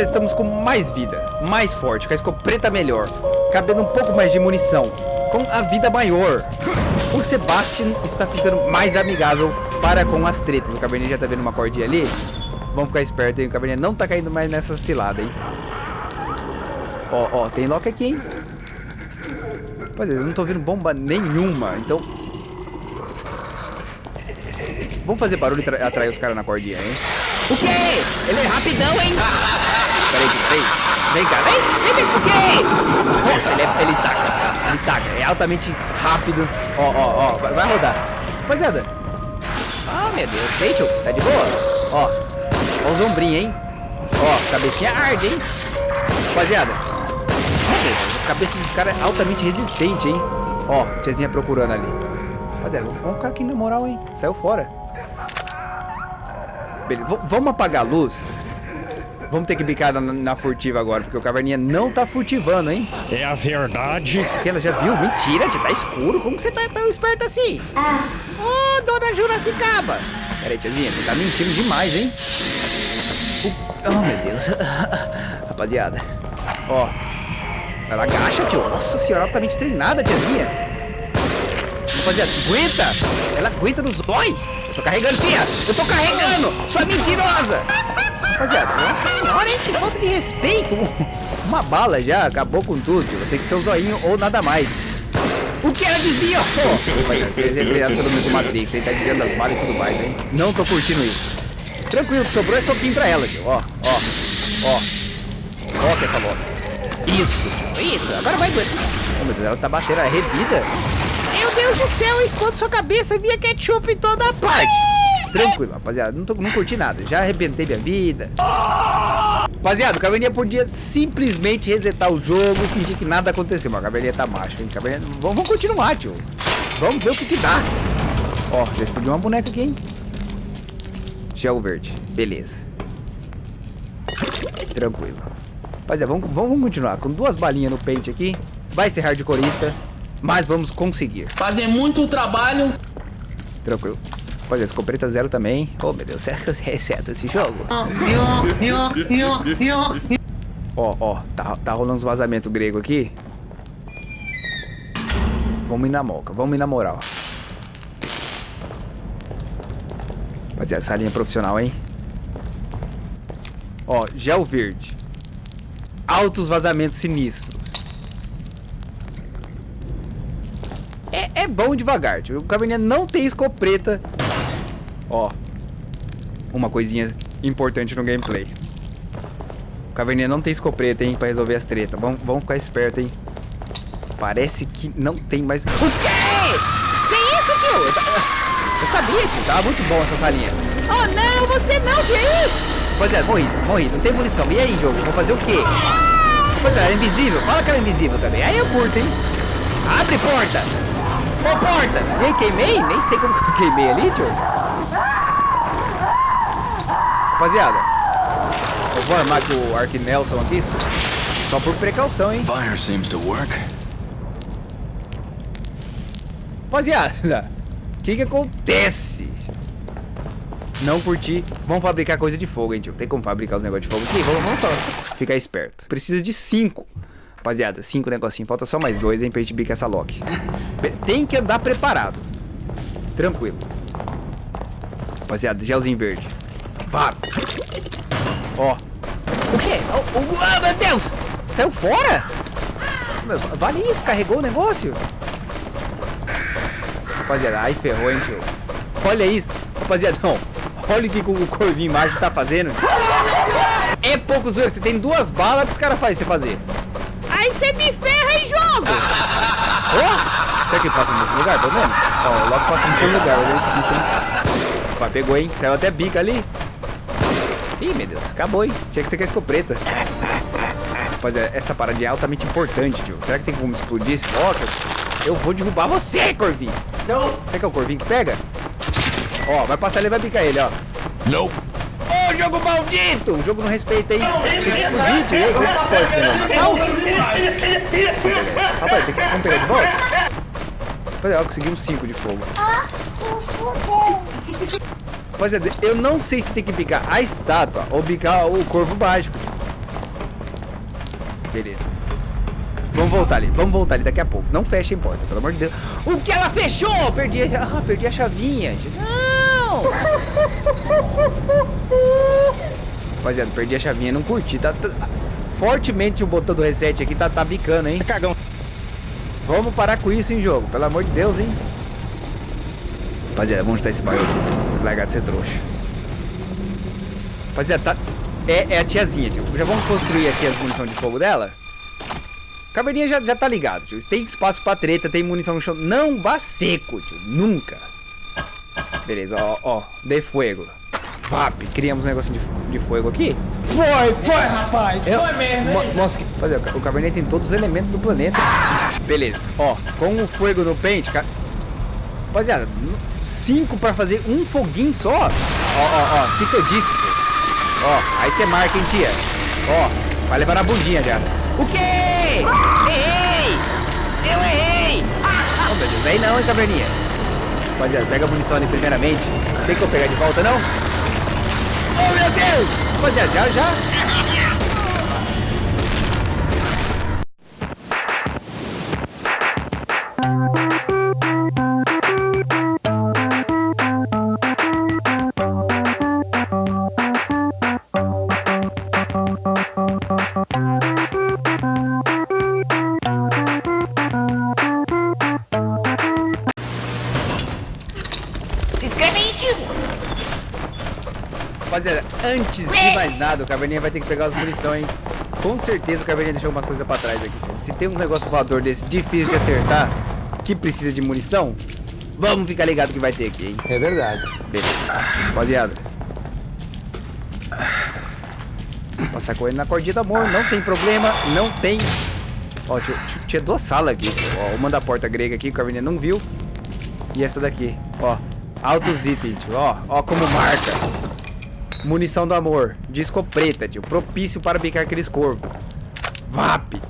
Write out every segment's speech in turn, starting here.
Rapaziada, estamos com mais vida, mais forte, com a escopeta melhor, cabendo um pouco mais de munição, com a vida maior. O Sebastian está ficando mais amigável para com as tretas. O Cabernet já tá vendo uma cordinha ali. Vamos ficar esperto, hein? O Cabernet não tá caindo mais nessa cilada, hein? Ó, ó, tem lock aqui, hein? Rapaziada, eu não tô vendo bomba nenhuma, então... Vamos fazer barulho e atrair os caras na cordinha, hein? O quê? Ele é rapidão, hein? Peraí, peraí. Vem cá, vem, vem, vem. O quê? Nossa, ele, é, ele taca. Ele taca. É altamente rápido. Ó, ó, ó. Vai, rodar. Rapaziada. Ah, meu Deus. Rachel, tá de boa? Ó. Ó os ombrinhos, hein? Ó, cabecinha arde, hein? Rapaziada. A cabeça desse cara é altamente resistente, hein? Ó, tiazinha procurando ali. Rapaziada, vamos ficar aqui na moral, hein? Saiu fora. Beleza, vamos apagar a luz. Vamos ter que bicar na, na, furtiva agora, porque o caverninha não tá furtivando, hein? É a verdade. Que ela já viu? Mentira, já tá escuro. Como que você tá tão esperto assim? Ah. Ô, oh, dona Juracicaba. Pera aí, tiazinha, você tá mentindo demais, hein? Oh, meu Deus. Rapaziada. Ó. Ela agacha, tio. Nossa senhora, altamente treinada, tiazinha. Rapaziada, aguenta. Ela aguenta no zói. Eu tô carregando, tia! Eu tô carregando! Sua mentirosa! Rapaziada, nossa senhora, hein? Que falta de respeito! Uma bala já, acabou com tudo. Tio. Tem que ser o um zoinho ou nada mais. O que ela desviou? Rapaziada, todo com Matrix, ele tá desviando as balas e tudo mais, hein? Não tô curtindo isso. Tranquilo, que sobrou é soquinho pra ela, tio. Ó, ó, ó. Que essa volta. Isso, isso. Agora vai doer. Oh, meu Deus, ela tá baixeira, é revida. Meu Deus do céu, explode sua cabeça e via ketchup em toda parte. Tranquilo, rapaziada. Não, tô, não curti nada. Já arrebentei minha vida. Rapaziada, o Caverninha podia simplesmente resetar o jogo e fingir que nada aconteceu. Mas o Caverninha tá macho, hein? Caverninha... Vamos, vamos continuar, tio. Vamos ver o que que dá. Ó, já explodiu uma boneca aqui, hein? Gel verde. Beleza. Tranquilo. Rapaziada, vamos, vamos continuar. Com duas balinhas no pente aqui. Vai ser hardcoreista. Mas vamos conseguir. Fazer muito trabalho. Tranquilo. Pois é, escopeta zero também. Oh, meu Deus, será que eu reseto esse jogo? Ó, ó, tá, tá rolando uns vazamentos grego aqui. Vamos ir na moca, vamos ir na moral. Rapaziada, essa linha profissional, hein? Ó, gel verde. Altos vazamentos sinistros. É bom devagar. Tipo, o Caverninha não tem escopeta. Ó. Uma coisinha importante no gameplay. O Caverninha não tem escopeta, hein, pra resolver as tretas. Vamos, vamos ficar esperto, hein. Parece que não tem mais... O quê? Que isso, tio? Eu, eu sabia, tio. Tava muito bom essa salinha. Oh, não, você não, tio. Pois é, morri, morri. Não tem munição. E aí, jogo? Vou fazer o quê? Pois é, é invisível. Fala que ela é invisível também. Aí eu curto, hein. Abre porta. Ô, porta! Nem queimei? Nem sei como que eu queimei ali, tio. Rapaziada, eu vou armar com o Ark Nelson aqui, só por precaução, hein? Fire seems to work. Rapaziada, o que que acontece? Não curti. Vamos fabricar coisa de fogo, hein, tio. Tem como fabricar os negócios de fogo aqui? Vamos, vamos só ficar esperto. Precisa de cinco. Rapaziada, cinco negocinhos. Falta só mais dois, hein, pra gente bicar essa lock. Tem que andar preparado. Tranquilo. Rapaziada, gelzinho verde. Vá. Ó. O quê? Oh, oh, oh, meu Deus! Saiu fora? Vale isso, carregou o negócio? Rapaziada, ai ferrou, hein, tio. Olha isso. Rapaziada, não. Olha o que o corvinho mágico tá fazendo. É pouco zoeiro. Você tem duas balas, que os caras fazem você fazer? Você me ferra em jogo! oh, será que passa no mesmo lugar, pelo menos? Ó, oh, logo passa no mesmo lugar, olha é difícil, hein? Opa, pegou, hein? Saiu até bica ali. Ih, meu Deus, acabou, hein? Tinha que ser com a escopeta. Rapaziada, essa parada é altamente importante, tio. Será que tem como explodir esse bloco? Eu vou derrubar você, Corvinho. Não. Será que é o Corvinho que pega? Ó, vai passar ele vai picar ele, ó. Não jogo maldito! O jogo não respeita aí. Tem que explodir. Como que pode ser? Rapaz, tem que... Vamos pegar de volta? Rapaziada, conseguimos 5 de fogo. Rapaziada, eu não sei se tem que picar a estátua ou picar o corvo mágico. Beleza. Vamos voltar ali, vamos voltar ali daqui a pouco. Não fecha a porta, pelo amor de Deus. O que ela fechou? Perdi a, ah, perdi a chavinha. Não! Rapaziada, perdi a chavinha, não curti. Tá, tá- fortemente o botão do reset aqui tá, tá bicando, hein? Cagão. Vamos parar com isso, hein, jogo? Pelo amor de Deus, hein? Rapaziada, vamos chutar esse aqui. Largar de ser trouxa. Rapaziada, tá... É, é a tiazinha, tio. Já vamos construir aqui as munições de fogo dela? Caverninha já, já tá ligado, tio. Tem espaço pra treta, tem munição no chão. Não vá seco, tio. Nunca. Beleza, ó, ó. De fuego. Vap, criamos um negócio de, de fogo aqui. Foi, foi, rapaz. Eu- Foi mesmo, Mo- que- Fazer, o Cabernet tem todos os elementos do planeta. Beleza. Ó, com o fogo no pente, ca... Rapaziada, cinco pra fazer um foguinho só? Ó, ó, ó. O que, que eu disse, pô? Ó, aí você marca, hein, tia? Ó, vai levar na bundinha já. O quê? Errei! Eu errei! Oh, meu Deus, aí não, hein, Caverninha? Rapaziada, pega a munição ali primeiramente. Tem que eu pegar de volta, não? Oh, meu Deus! Rapaziada, já, já. Rapaziada, antes de mais nada, o Caverninha vai ter que pegar as munição, hein? Com certeza o Caverninha deixou umas coisas pra trás aqui. Se tem uns negócios voador desse difícil de acertar, que precisa de munição, vamos ficar ligado que vai ter aqui, hein? É verdade. Beleza. Rapaziada. Passar correndo na cordinha do amor, não tem problema, não tem... Ó, tinha, tinha- duas salas aqui. Ó, uma da porta grega aqui, que o Caverninha não viu. E essa daqui, ó. Altos itens. Ó, ó como marca. Munição do amor. Disco preta, tio. Propício para bicar aqueles corvos. VAP.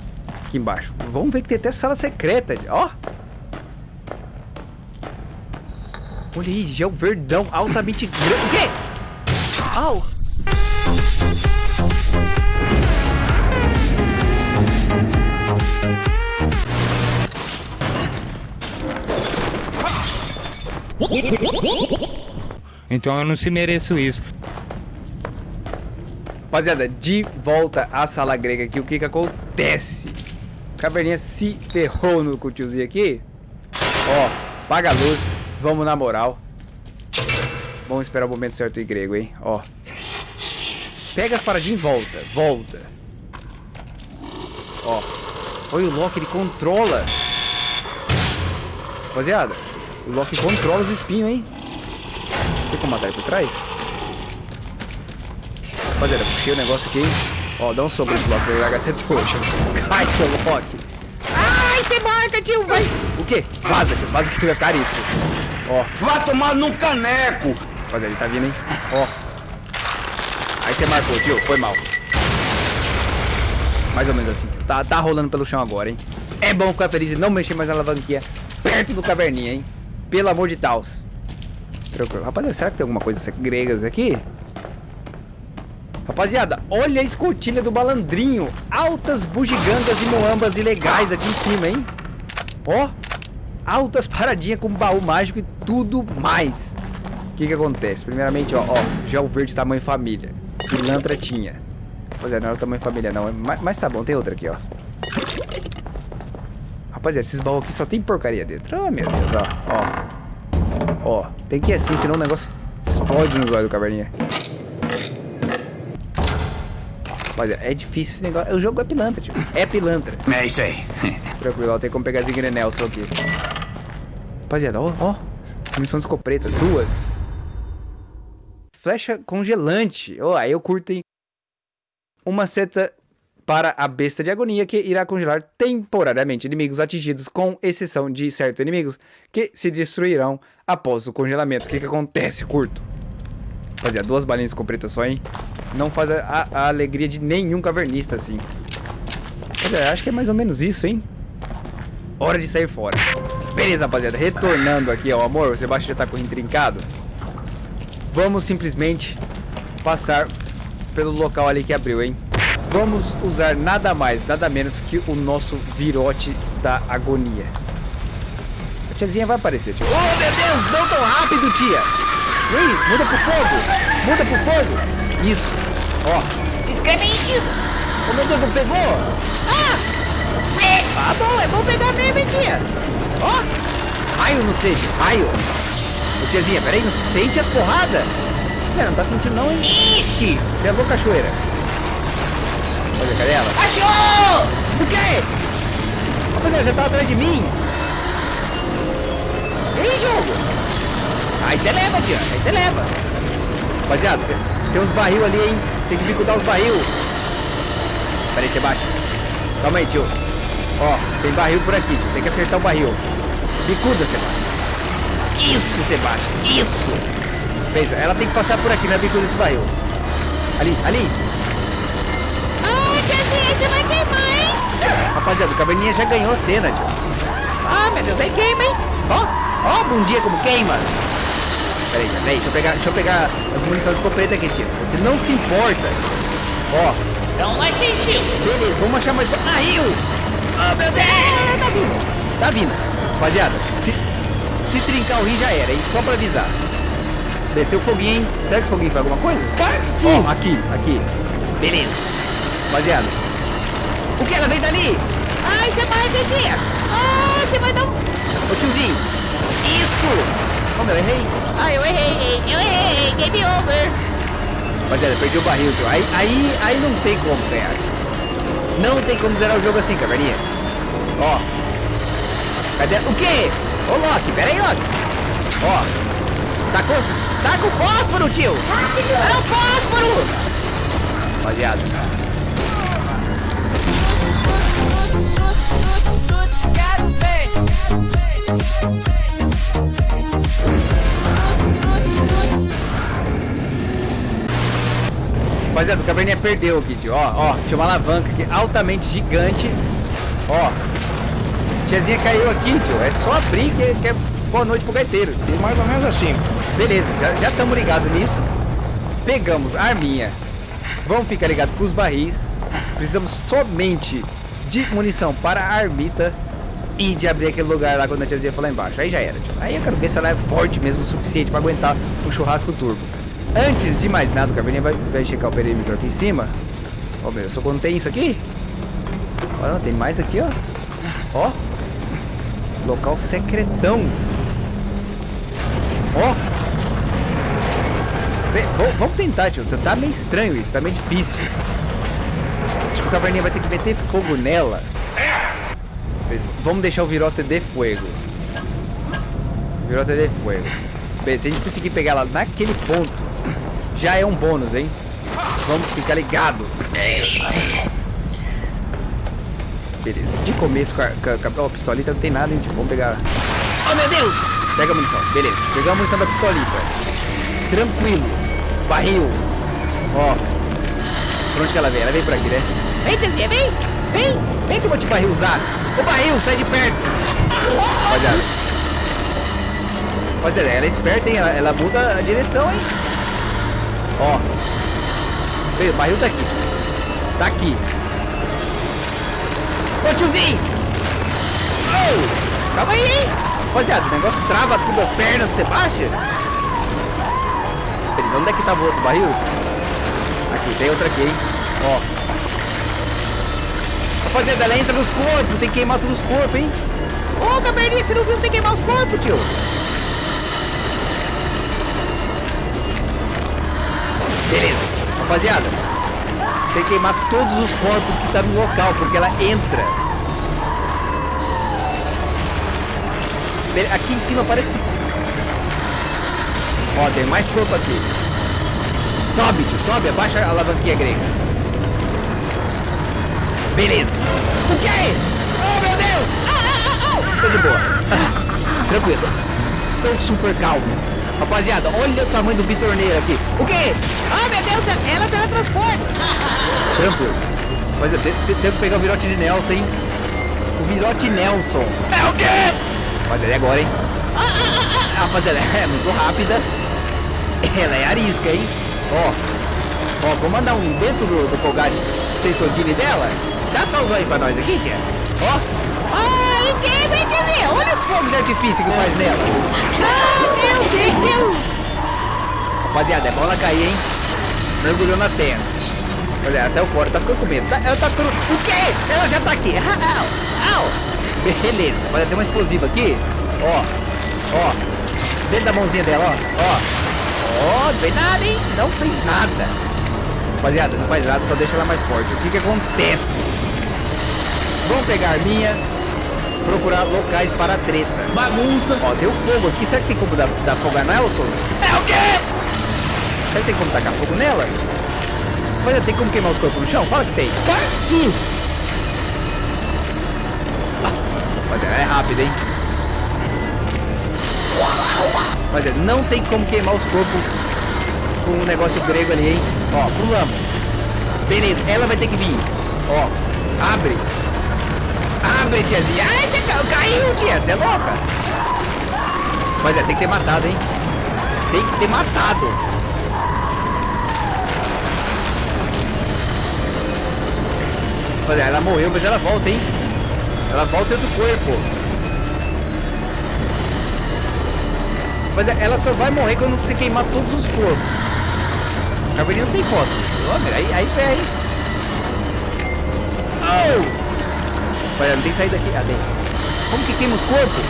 Aqui embaixo. Vamos ver que tem até sala secreta, tio. Ó. Olha aí, gel verdão altamente grande. O quê? Au. Então eu não se mereço isso. Rapaziada, de volta à sala grega aqui, o que que acontece? Caverninha se ferrou no cutiozinho aqui. Ó, paga a luz, vamos na moral. Vamos esperar o momento certo em grego, hein? Ó. Pega as paradinhas e volta, volta. Ó. Olha o Loki, ele controla. Rapaziada, o Loki controla os espinhos, hein? Tem como matar ele por trás? Rapaziada, puxei o negócio aqui? Ó, dá um soco nesse Loki pra ele largar de trouxa. Cai, seu Loki. Ai, você marca, tio. Vai. O quê? Vaza, tio. Vaza que fica caríssimo. Ó, Vai tomar num caneco! rapaziada, ele tá vindo, hein? Ó. Aí você marcou, tio. Foi mal. Mais ou menos assim. tio. Tá, tá rolando pelo chão agora, hein? É bom ficar feliz e não mexer mais na alavanquinha perto do caverninha, hein? Pelo amor de Deus. Tranquilo. Rapaziada, será que tem alguma coisa gregas aqui? Rapaziada, olha a escotilha do malandrinho. Altas bugigangas e moambas ilegais aqui em cima, hein? Ó, altas paradinhas com baú mágico e tudo mais. O que que acontece? Primeiramente, ó, ó, gel verde tamanho família. Pilantra tinha. Rapaziada, não era o tamanho família não, mas, mas tá bom, tem outra aqui, ó. Rapaziada, esses baús aqui só tem porcaria dentro. Ah, meu Deus, ó, ó. Ó, tem que ir assim, senão o negócio explode nos olhos do caverninha. Rapaziada, é difícil esse negócio. O jogo é pilantra, tio. É pilantra. É isso aí. Tranquilo, ó, tem como pegar Zingre Nelson aqui. Rapaziada, ó, ó. Munição de escopeta, duas. Flecha congelante. Ó, aí eu curto, hein? Uma seta para a besta de agonia que irá congelar temporariamente inimigos atingidos, com exceção de certos inimigos que se destruirão após o congelamento. O que que acontece, curto? Rapaziada, duas balinhas de escopeta só, hein? Não faz a, a alegria de nenhum cavernista, assim. Rapaziada, acho que é mais ou menos isso, hein? Hora de sair fora. Beleza, rapaziada. Retornando aqui ao amor, o Sebastião já tá com o trincado. Vamos simplesmente passar pelo local ali que abriu, hein? vamos usar nada mais, nada menos que o nosso virote da agonia. A tiazinha vai aparecer. Oh, meu Deus, não tão rápido, tia. Ui, muda pro fogo. Muda pro fogo. Isso. Ó. Se inscreve aí, tio. Oh, meu Deus, não pegou? Ah! É. Ah, bom, é bom pegar mesmo, hein, tia. Ó. Raio no sede, raio. Ô, tiazinha, peraí, não sente as porradas? Você não tá sentindo não, hein? Ixi! Você é louca, cachoeira. Olha, cadê ela? Achou! O quê? Rapaziada, já tá atrás de mim. Ei, jogo. Aí você leva, tia. Aí você leva. Rapaziada, tem, tem uns barril ali, hein? Tem que bicudar os barril. Peraí, Sebastião. Calma aí, tio. Ó, tem barril por aqui, tio. Tem que acertar o barril. Bicuda, Sebastião. Isso, Sebastião. Isso. Fez. Ela tem que passar por aqui na bicuda desse barril. Ali, ali. Ah, tiazinha, você vai queimar, hein? Rapaziada, o caverninha já ganhou a cena, tio. Ah, meu Deus, aí queima, hein? Ó, ó, bom dia como queima. Peraí, peraí, deixa eu pegar, deixa eu pegar as munições de escopeta aqui, tio. Se você não se importa. Ó, vai quem, tio? beleza, vamos achar mais barril. Oh, meu Deus, tá vindo. Tá vindo. Rapaziada, se, se trincar o rio já era, hein? Só pra avisar. Desceu o foguinho, hein? Será que esse foguinho faz alguma coisa? Sim. Ó, aqui, aqui. Beleza. Rapaziada. O que? Ela veio dali? Ai, você vai, tia. Ah, você vai dar um... Ô tiozinho. Isso. Ô meu, errei. Ah, eu errei, eu errei. Game over. Rapaziada, perdi o barril, tio. Aí, aí, aí não tem como ganhar. Não tem como zerar o jogo assim, caverninha. Ó. Cadê? O quê? Ô, Loki, pera aí, Loki. Ó. Tá com, tá com fósforo, tio. É o fósforo. Rapaziada. Rapaziada, o caverninha perdeu aqui, tio. Ó, ó. Tinha uma alavanca aqui altamente gigante. Ó. Tiazinha caiu aqui, tio. É só abrir que, que é boa noite pro gaiteiro. Mais ou menos assim. Beleza, já estamos ligados nisso. Pegamos a arminha. Vamos ficar ligados com os barris. Precisamos somente de munição para a armita de abrir aquele lugar lá quando a tiazinha for lá embaixo. Aí já era, tio. Aí eu quero ver se ela é forte mesmo o suficiente para aguentar o churrasco turbo. Antes de mais nada, o caverninha vai, vai checar o perímetro aqui em cima. Ó, meu, só quando tem isso aqui. Olha, tem mais aqui, ó. Ó. Local secretão. Ó. Vamos tentar, tio. Tá meio estranho isso, tá meio difícil. Acho que o caverninha vai ter que meter fogo nela. Vamos deixar o virote de fogo. Virote de fogo. Bem, se a gente conseguir pegar ela naquele ponto, já é um bônus, hein? Vamos ficar ligado. É isso aí. Beleza. De começo com a, com a, com a pistolita não tem nada, hein? Tipo, vamos pegar. Oh meu Deus! Pega a munição, beleza. Pegamos a munição da pistolita. Tranquilo. Barril. Ó. Por onde que ela vem? Ela vem por aqui, né? Vem, tiazinha, vem. Vem. Vem que eu vou te barril usar. Ô barril, sai de perto. Rapaziada. Rapaziada, ela é esperta, hein? Ela, ela muda a direção, hein? Ó. Veio, o barril tá aqui. Tá aqui. Ô tiozinho! Ô! Calma aí, hein? Rapaziada, o negócio trava tudo as pernas do Sebastião. Onde é que tava o outro barril? Aqui, tem outro aqui, hein? Ó. Rapaziada, ela entra nos corpos, tem que queimar todos os corpos, hein? Ô, caverninha, você não viu que tem que queimar os corpos, tio? Beleza, rapaziada. Tem que queimar todos os corpos que tá no local, porque ela entra. Aqui em cima parece que... Ó, tem mais corpo aqui. Sobe, tio, sobe, abaixa a alavanquinha grega. Beleza. O quê? Oh, meu Deus! Ah, ah, ah. Tô de boa. Tranquilo. Estou super calmo. Rapaziada, olha o tamanho do bitorneiro aqui. O quê? Ah, meu Deus, ela teletransporta. Tranquilo. Mas eu te- te- tenho que pegar o virote de Nelson, hein? O virote Nelson. É o quê? Rapaziada, é agora, hein? Rapaziada, é muito rápida. Ela é arisca, hein? Ó. Ó, vou mandar um dentro do, do Colgares sensodine dela? Dá os aí pra nós aqui, tia. Ó. Ai, quem vai te ver? Olha os fogos de artifício que faz nela. Ah, meu Deus! Rapaziada, é bola cair, hein? Mergulhou na terra. Olha, ela saiu fora, tá ficando com medo. Tá, ela tá ficando... O quê? Ela já tá aqui. Au, au. Beleza. Olha, tem uma explosiva aqui. Ó, ó. Dentro da mãozinha dela, ó. Ó. Ó, não fez nada, hein? Não fez nada. Rapaziada, não faz nada, só deixa ela mais forte. O que que acontece? Vamos pegar a arminha, procurar locais para a treta. Bagunça. Ó, deu fogo aqui. Será que tem como dar, dar fogo a Nelson? É o quê? Será que tem como tacar fogo nela? Olha, tem como queimar os corpos no chão? Fala que tem. Sim. Olha, é rápido, hein? Olha, não tem como queimar os corpos com um negócio grego ali, hein? Ó, pulamos. Beleza, ela vai ter que vir. Ó, abre. Abre, tiazinha. Ai, você ca- caiu, tia. Você é louca? Mas é, tem que ter matado, hein? Tem que ter matado. Olha, ela morreu, mas ela volta, hein? Ela volta outro corpo. Mas é, ela só vai morrer quando você queimar todos os corpos. A caverninha não tem fósforo. Olha, aí, aí ferra, hein? Oh! Olha, não tem saída aqui. Ah, tem. Como que queima os corpos?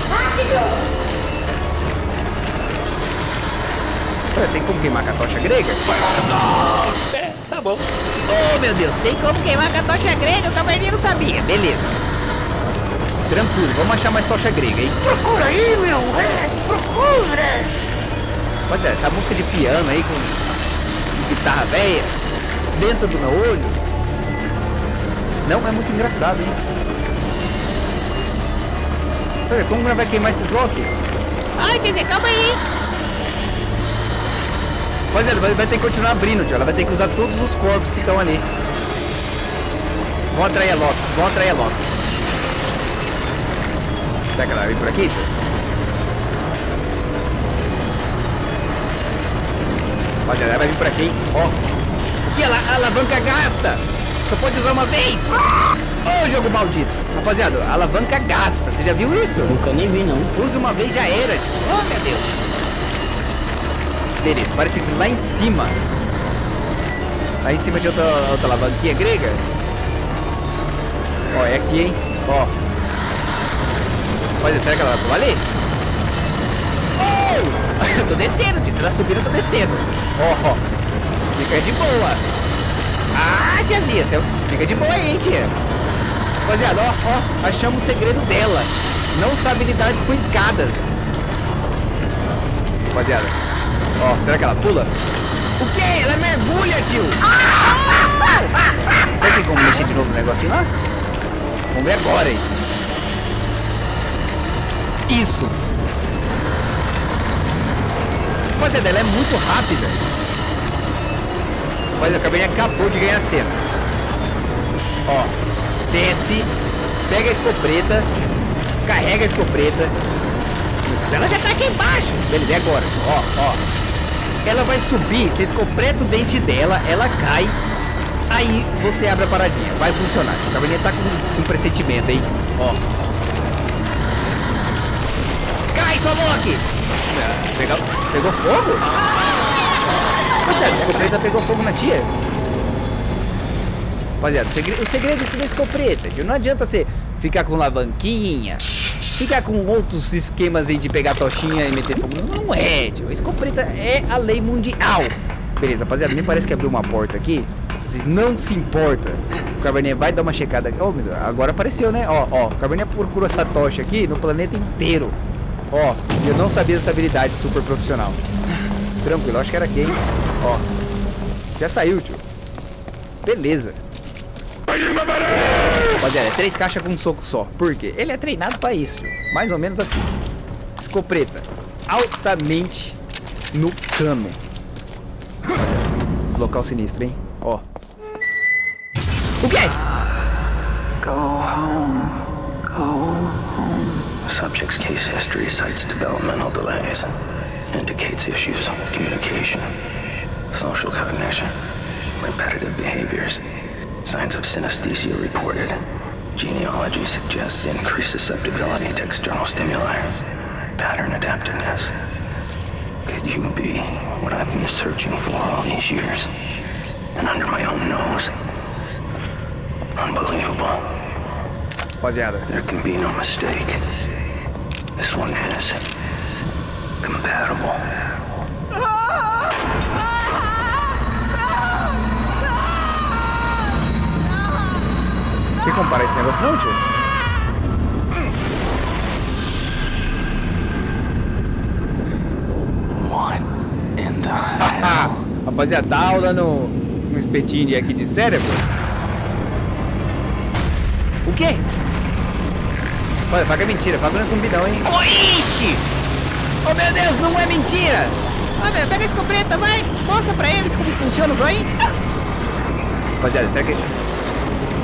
Olha, tem como queimar com a tocha grega? É, tá bom. Oh, meu Deus, tem como queimar com a tocha grega? O caverninha não sabia. Beleza. Tranquilo, vamos achar mais tocha grega, hein? Procura aí, meu. É, procura. Pois é, essa música de piano aí com guitarra velha dentro do meu olho. Não, é muito engraçado, hein? Olha, como ela vai queimar esses Loki? Ai, Tizê, calma aí. Pois é, vai, vai ter que continuar abrindo, tio. Ela vai ter que usar todos os corpos que estão ali. Vamos atrair a Loki, vamos atrair a Loki. Será que ela vai vir por aqui, tio? Ela vai vir por aqui, hein? Ó. O que? Ela, a alavanca gasta! Só pode usar uma vez! Ô, jogo maldito! Rapaziada, a alavanca gasta. Você já viu isso? Nunca nem vi, não. Usa uma vez já era, tio. Oh, meu Deus. Beleza, parece que lá em cima. Lá em cima de outra, outra alavanquinha grega. Ó, é aqui, hein? Ó. Olha, será que ela vai ali? Oh! eu tô descendo, tio. Você tá subindo, eu tô descendo. Ó, ó. Fica de boa. Ah, tiazinha, você fica de boa aí, hein, tia. Rapaziada, ó, ó, achamos o segredo dela. Não sabe lidar com escadas. Rapaziada, ó, será que ela pula? O quê? Ela mergulha, tio! Será que tem como mexer de novo no negocinho lá? Vamos ver agora isso. Isso! Rapaziada, ela é muito rápida. Mas a cabelinha acabou de ganhar cena. Ó, desce, pega a escopeta, carrega a escopeta. Ela já tá aqui embaixo. Beleza, e agora? Ó, ó. Ela vai subir, você escopeta o dente dela, ela cai. Aí você abre a paradinha. Vai funcionar. A cabelinha tá com um pressentimento, hein? Ó. Cai, sua Loki! Ah, Pegou, pegou fogo? Rapaziada, a escopeta pegou fogo na tia. Rapaziada, o segredo, o segredo é tudo é escopeta. viu? Não adianta você ficar com alavanquinha, ficar com outros esquemas aí de pegar tochinha e meter fogo. Não é, tio. Escopeta é a lei mundial. Beleza, rapaziada, me parece que abriu uma porta aqui. Vocês não se importam. O Carboninha vai dar uma checada. Oh, agora apareceu, né? Ó, ó, o Carboninha procurou essa tocha aqui no planeta inteiro. Ó, eu não sabia dessa habilidade super profissional. Tranquilo, acho que era hein? Ó, já saiu, tio. Beleza. Rapaziada, é três caixas com um soco só. Por quê? Ele é treinado pra isso, tio. Mais ou menos assim. Escopeta. Altamente no cano. Local sinistro, hein? Ó. O quê? Go home. Go home. Subject's case history cites developmental delays. Indicates issues with communication, social cognition, repetitive behaviors, Signs of synesthesia reported. Genealogy suggests increased susceptibility to external stimuli. Pattern adaptiveness. Could you be what I've been searching for all these years? And under my own nose? Unbelievable. Rapaziada. There can be no mistake. This one is compatible. Tem como parar esse negócio não, tio? What in the rapaziada, tá rolando um espetinho de aqui de cérebro? O quê? Olha, fala que é mentira, fala que não é zumbidão, hein? Oh, ixi! Oh, meu Deus, não é mentira! Ó, meu, pega a escopeta, vai. Mostra pra eles como funciona isso aí. Rapaziada, será que...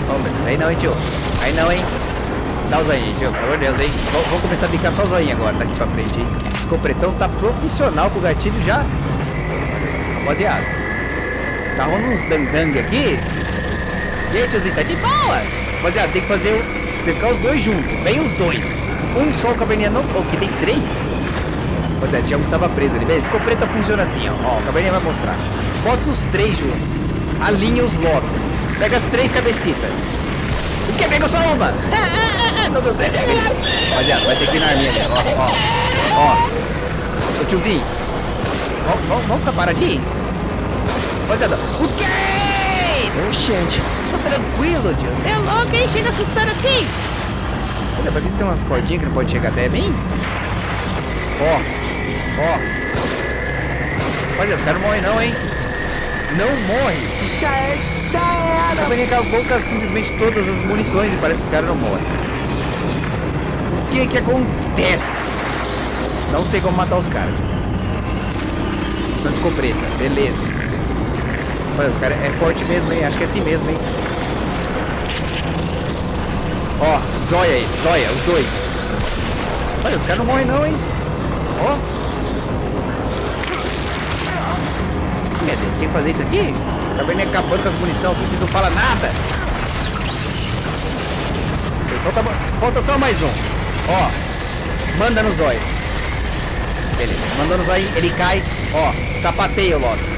Oh, meu Deus, aí não, hein, tio? Aí não, hein? Dá o zoinho, tio, pelo amor de Deus, hein? Vou, vou começar a picar só o zoinho agora, daqui pra frente, hein? Esse compretão tá profissional com o gatilho já. Rapaziada, tá rolando uns dandang aqui. E aí, tiozinho, tá de boa? Rapaziada, tem que fazer... o- Que ficar os dois juntos, bem os dois. Um só o caverninha não... Oh, que tem três? Rapaziada, tinha um que tava preso ali. Beleza, esse compreta funciona assim, ó. Ó, o caverninha vai mostrar. Bota os três juntos. Alinha os locos. Pega as três cabecitas. O que? Pegou só uma? Não deu certo. Rapaziada, vai ter que ir na arminha ali. Ó, ó. Ó. Ô tiozinho. Vamos, vamos, vamos ficar paradinho? Rapaziada. O quê? Oxente. Tô tranquilo, tio. Você é louco, hein? Chega assustando assim. Olha, pra ver se tem umas cordinhas que não pode chegar até mim. Ó, ó. Olha, os caras não morrem não, hein? Não morre. A Vani acabou com simplesmente todas as munições e parece que os caras não morrem. O que que acontece? Não sei como matar os caras. São de escopeta, beleza. Olha, os caras é forte mesmo, hein? Acho que é assim mesmo, hein? Ó, zóia aí, zóia, os dois. Olha, os caras não morrem não, hein? Ó. Meu Deus, tem que fazer isso aqui? Tá vendo acabando com as munição aqui, vocês não falam nada. Falta, falta só mais um. Ó, manda no zóio. Beleza, mandou no zóio, ele cai. Ó, sapateia logo.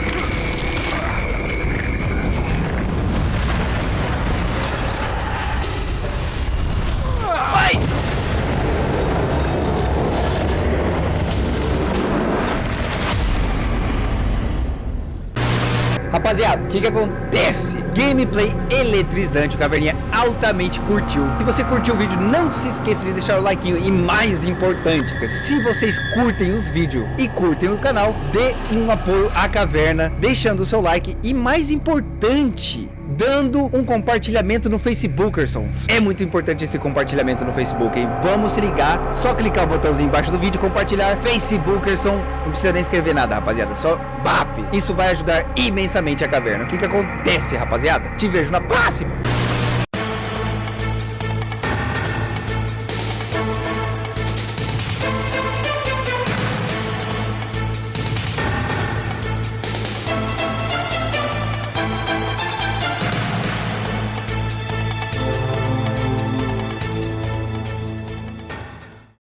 Rapaziada, o que que acontece? Gameplay eletrizante, o Caverninha altamente curtiu. Se você curtiu o vídeo, não se esqueça de deixar o like e mais importante, se vocês curtem os vídeos e curtem o canal, dê um apoio à Caverna, deixando o seu like e mais importante, dando um compartilhamento no Facebookersons. É muito importante esse compartilhamento no Facebook, hein? Vamos se ligar, só clicar o botãozinho embaixo do vídeo, compartilhar, Facebookerson, não precisa nem escrever nada, rapaziada, só BAP. Isso vai ajudar imensamente a caverna. O que que acontece, rapaziada? Te vejo na próxima!